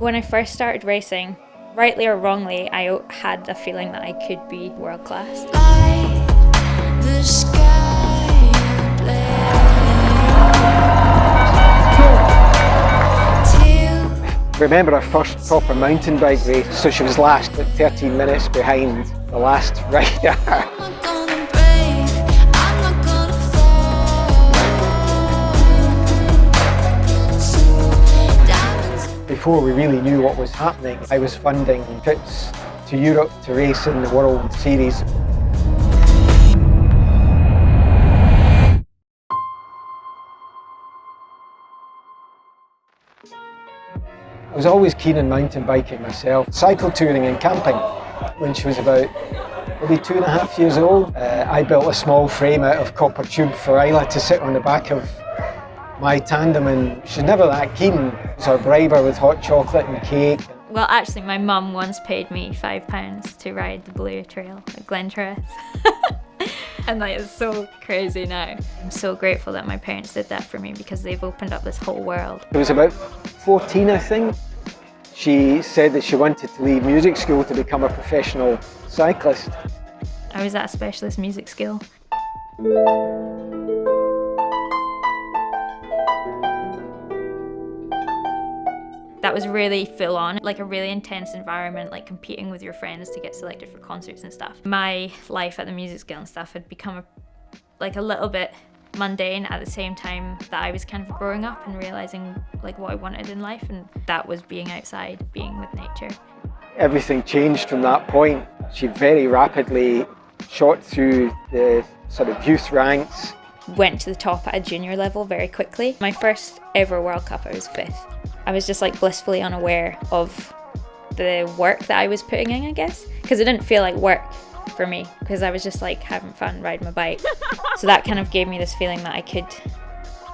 When I first started racing, rightly or wrongly, I had the feeling that I could be world class. remember our first proper mountain bike race, so she was last at 13 minutes behind the last rider. Before we really knew what was happening, I was funding trips to Europe to race in the World Series. I was always keen on mountain biking myself, cycle touring and camping. When she was about maybe two and a half years old, uh, I built a small frame out of copper tube for Isla to sit on the back of my tandem and she's never that keen. So I bribe her with hot chocolate and cake. Well, actually, my mum once paid me five pounds to ride the Blue Trail at Glentress. and that is so crazy now. I'm so grateful that my parents did that for me because they've opened up this whole world. It was about 14 I think. She said that she wanted to leave music school to become a professional cyclist. I was at a specialist music school. That was really full on, like a really intense environment, like competing with your friends to get selected for concerts and stuff. My life at the music school and stuff had become a, like a little bit mundane at the same time that I was kind of growing up and realizing like what I wanted in life and that was being outside, being with nature. Everything changed from that point. She very rapidly shot through the sort of youth ranks. Went to the top at a junior level very quickly. My first ever World Cup I was fifth. I was just like blissfully unaware of the work that I was putting in, I guess, because it didn't feel like work for me because I was just like having fun riding my bike. so that kind of gave me this feeling that I could,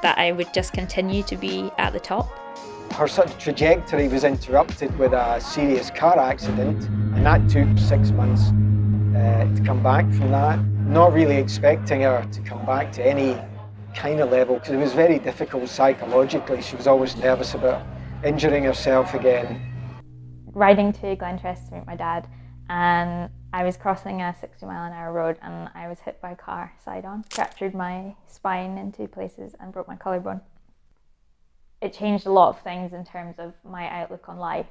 that I would just continue to be at the top. Her sort of trajectory was interrupted with a serious car accident and that took six months uh, to come back from that. Not really expecting her to come back to any kind of level because it was very difficult psychologically. She was always nervous about injuring herself again. Riding to Glentress to meet my dad and I was crossing a 60 mile an hour road and I was hit by a car side on, fractured my spine in two places and broke my collarbone. It changed a lot of things in terms of my outlook on life,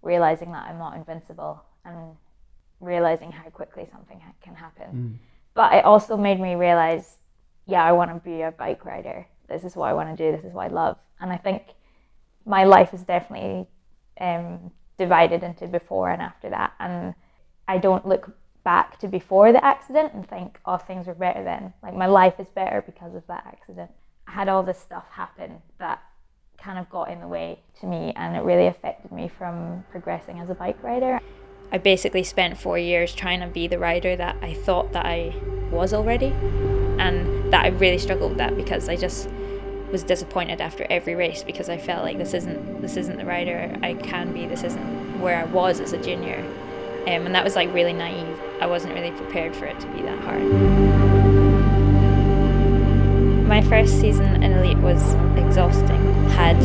realizing that I'm not invincible and realizing how quickly something can happen. Mm. But it also made me realize, yeah, I want to be a bike rider. This is what I want to do. This is what I love. And I think my life is definitely um, divided into before and after that. And I don't look back to before the accident and think, oh, things were better then. Like my life is better because of that accident. I had all this stuff happen that kind of got in the way to me and it really affected me from progressing as a bike rider. I basically spent four years trying to be the rider that I thought that I was already and that I really struggled with that because I just was disappointed after every race because I felt like this isn't this isn't the rider I can be. This isn't where I was as a junior, um, and that was like really naive. I wasn't really prepared for it to be that hard. My first season in Elite was exhausting. Had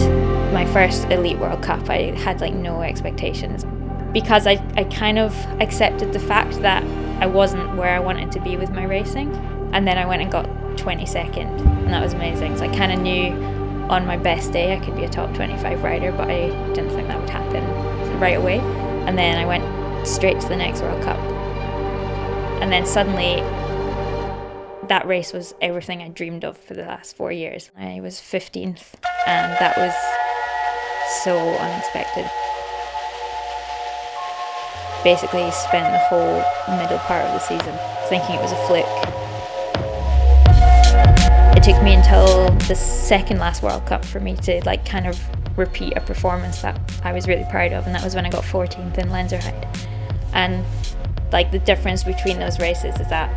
my first Elite World Cup, I had like no expectations because I, I kind of accepted the fact that I wasn't where I wanted to be with my racing. And then I went and got 22nd and that was amazing. So I kind of knew on my best day I could be a top 25 rider, but I didn't think that would happen right away. And then I went straight to the next World Cup. And then suddenly that race was everything I dreamed of for the last four years. I was 15th and that was so unexpected. Basically spent the whole middle part of the season thinking it was a flick. it took me until the second last World Cup for me to like kind of repeat a performance that I was really proud of and that was when I got 14th in Lenzerheide. And like the difference between those races is that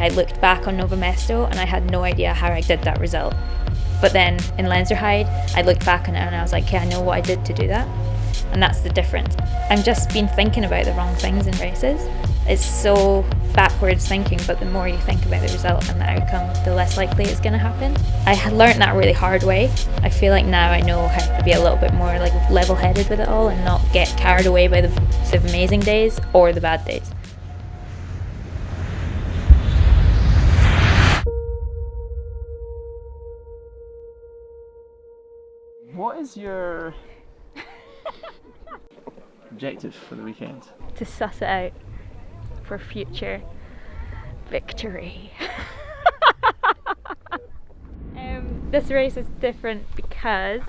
I looked back on Nove Mesto and I had no idea how I did that result. But then in Lenzerheide, I looked back on it and I was like, okay, I know what I did to do that. And that's the difference. I've just been thinking about the wrong things in races It's so backwards thinking, but the more you think about the result and the outcome, the less likely it's going to happen. I had learned that really hard way. I feel like now I know how to be a little bit more like level-headed with it all and not get carried away by the, the amazing days or the bad days. What is your objective for the weekend? To suss it out for future victory. um, this race is different because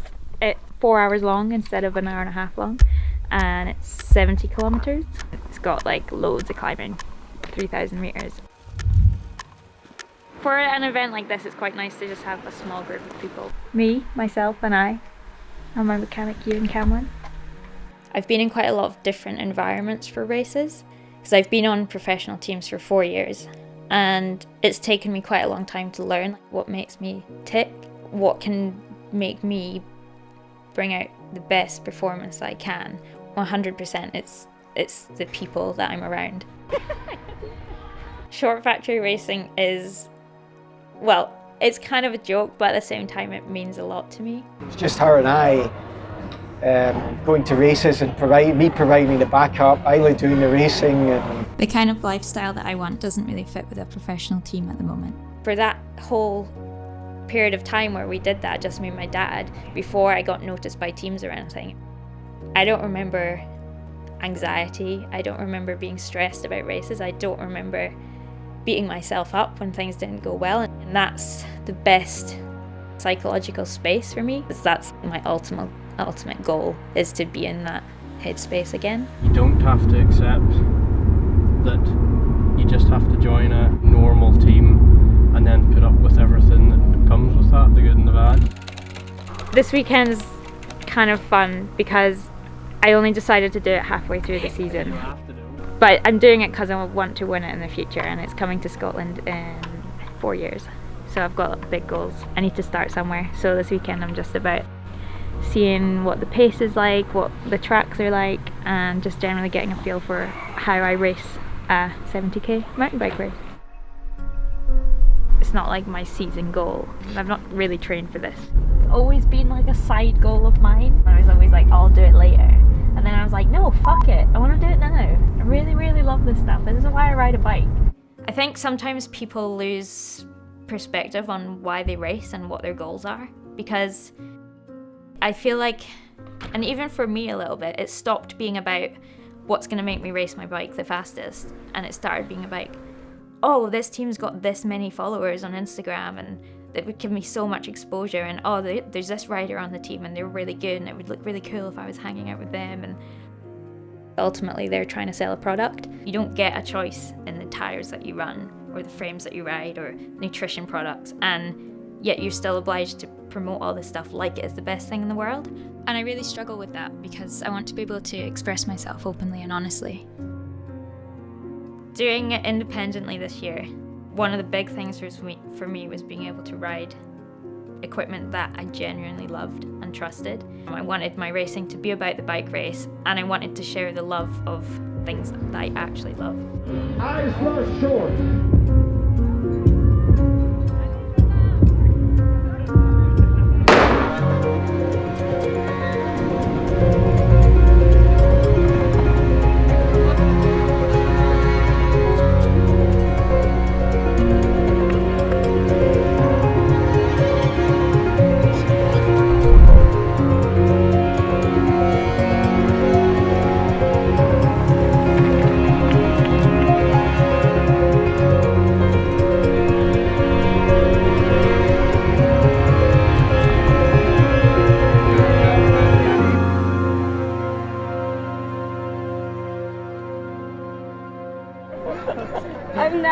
it's four hours long instead of an hour and a half long and it's 70 kilometers. It's got like loads of climbing, 3,000 meters. For an event like this, it's quite nice to just have a small group of people. Me, myself and I, and my mechanic Ewan Cameron. I've been in quite a lot of different environments for races because I've been on professional teams for four years and it's taken me quite a long time to learn what makes me tick, what can make me bring out the best performance I can. 100% it's it's the people that I'm around. Short factory racing is well, it's kind of a joke, but at the same time it means a lot to me. It's just her and I um, going to races and provide me providing the backup, Isla doing the racing. And... The kind of lifestyle that I want doesn't really fit with a professional team at the moment. For that whole period of time where we did that, just me and my dad, before I got noticed by teams or anything, I don't remember anxiety. I don't remember being stressed about races. I don't remember beating myself up when things didn't go well. And that's the best psychological space for me. Because that's my ultimate ultimate goal is to be in that headspace again. You don't have to accept that you just have to join a normal team and then put up with everything that comes with that, the good and the bad. This weekend's kind of fun because I only decided to do it halfway through the season. But I'm doing it because I want to win it in the future and it's coming to Scotland in four years. So I've got big goals. I need to start somewhere. So this weekend I'm just about seeing what the pace is like, what the tracks are like, and just generally getting a feel for how I race a 70k mountain bike race. It's not like my season goal. I've not really trained for this. It's always been like a side goal of mine. I was always like, I'll do it later. And then I was like, no, fuck it. I want to do it now. I really, really love this stuff. This is why I ride a bike. I think sometimes people lose perspective on why they race and what their goals are because I feel like, and even for me a little bit, it stopped being about what's going to make me race my bike the fastest and it started being about, oh, this team's got this many followers on Instagram and that would give me so much exposure and oh, there's this rider on the team and they're really good and it would look really cool if I was hanging out with them and ultimately they're trying to sell a product. You don't get a choice in the tires that you run or the frames that you ride or nutrition products and yet you're still obliged to promote all this stuff like it is the best thing in the world. And I really struggle with that because I want to be able to express myself openly and honestly. Doing it independently this year, one of the big things for me was being able to ride equipment that I genuinely loved and trusted. I wanted my racing to be about the bike race and I wanted to share the love of things that I actually love. Isla Short.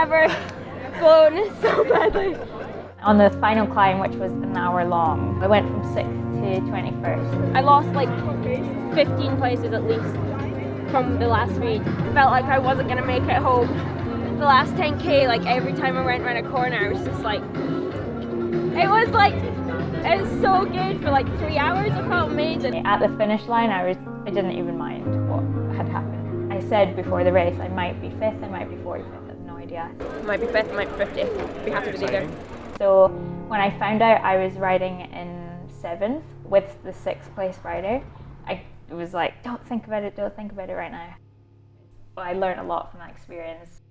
Flown so badly. On the final climb, which was an hour long, I went from 6th to 21st. I lost like 15 places at least from the last read. Felt like I wasn't gonna make it home. The last 10k, like every time I went around a corner, I was just like, it was like, it was so good for like three hours. I felt amazing. At the finish line, I was, I didn't even mind what had happened. I said before the race I might be fifth, I might be 45th, I have no idea. Might be fifth, might be fiftieth. Be happy with either. So when I found out I was riding in seventh with the sixth place rider, I was like, don't think about it, don't think about it right now. But I learned a lot from that experience.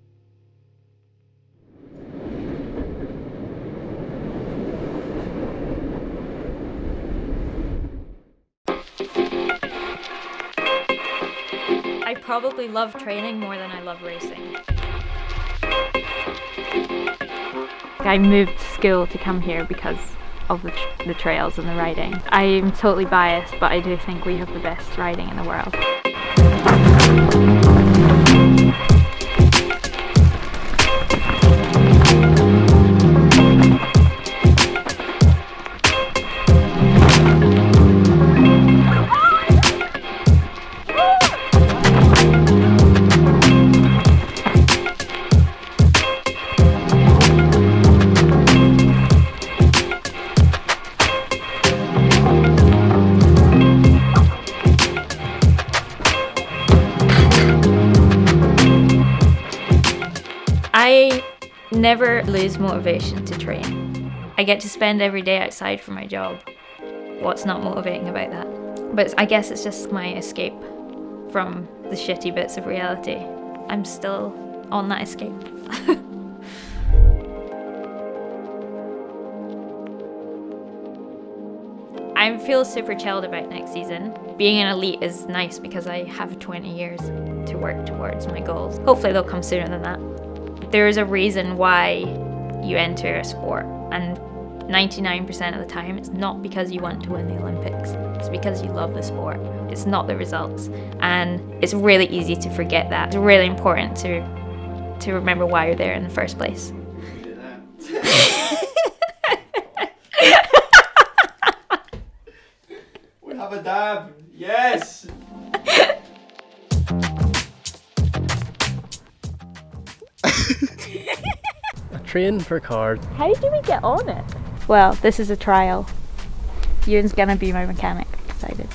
I probably love training more than I love racing. I moved school to come here because of the, the trails and the riding. I'm totally biased, but I do think we have the best riding in the world. Never lose motivation to train. I get to spend every day outside for my job. What's not motivating about that? But I guess it's just my escape from the shitty bits of reality. I'm still on that escape. I feel super chilled about next season. Being an elite is nice because I have 20 years to work towards my goals. Hopefully they'll come sooner than that. There is a reason why you enter a sport and 99% of the time it's not because you want to win the Olympics. It's because you love the sport. It's not the results. And it's really easy to forget that. It's really important to to remember why you're there in the first place. We have a dab. Yes. Train for cars. How do we get on it? Well, this is a trial. Ewan's gonna be my mechanic, decided.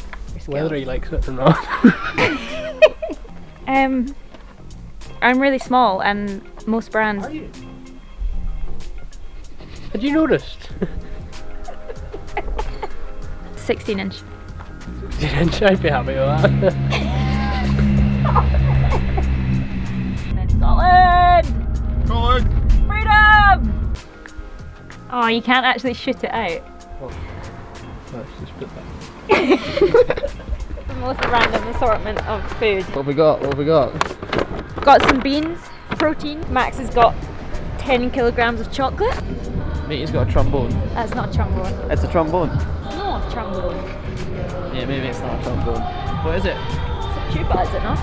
Whether he likes it or not. Um, I'm really small, and most brands. Had you noticed? 16 inch. Didn't I'd be happy with that. Oh, you can't actually shoot it out. Let's just put that. The most random assortment of food. What have we got? What have we got? Got some beans, protein. Max has got 10 kilograms of chocolate. Matey's got a trombone. That's not a trombone. It's a trombone. No, a trombone. Yeah, maybe it's not a trombone. What is it? It's a tuba, is it not?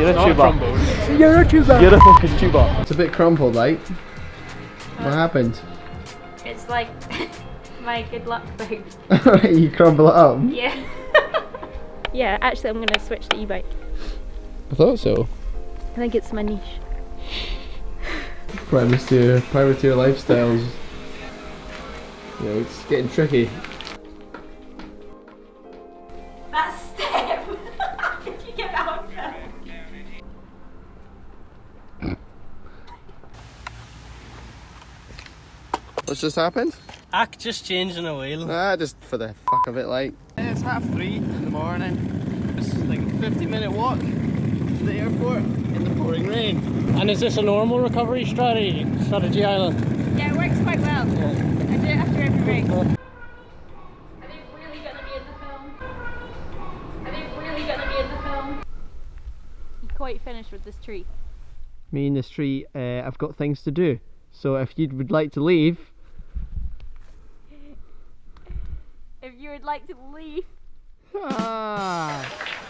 You're a Not a tuba. trombone. You're a tuba. You're a fucking tuba. It's a bit crumpled, like. What happened? It's like my good luck thing. you crumble it up. Yeah. yeah, actually, I'm gonna switch to e-bike. I thought so. I think it's my niche. Privateer, privateer lifestyles. Yeah, it's getting tricky. What's just happened? Act just changing a wheel. Ah, just for the fuck of it, like. It's half three in the morning. It's like a 50 minute walk to the airport in the pouring rain. And is this a normal recovery strategy, strategy Isla? Yeah, it works quite well. I do it after every race. Are they really gonna be in the film? Are they really gonna be in the film? You quite finished with this tree. Me and this tree, uh, I've got things to do. So if you would like to leave, If you would like to leave. ah,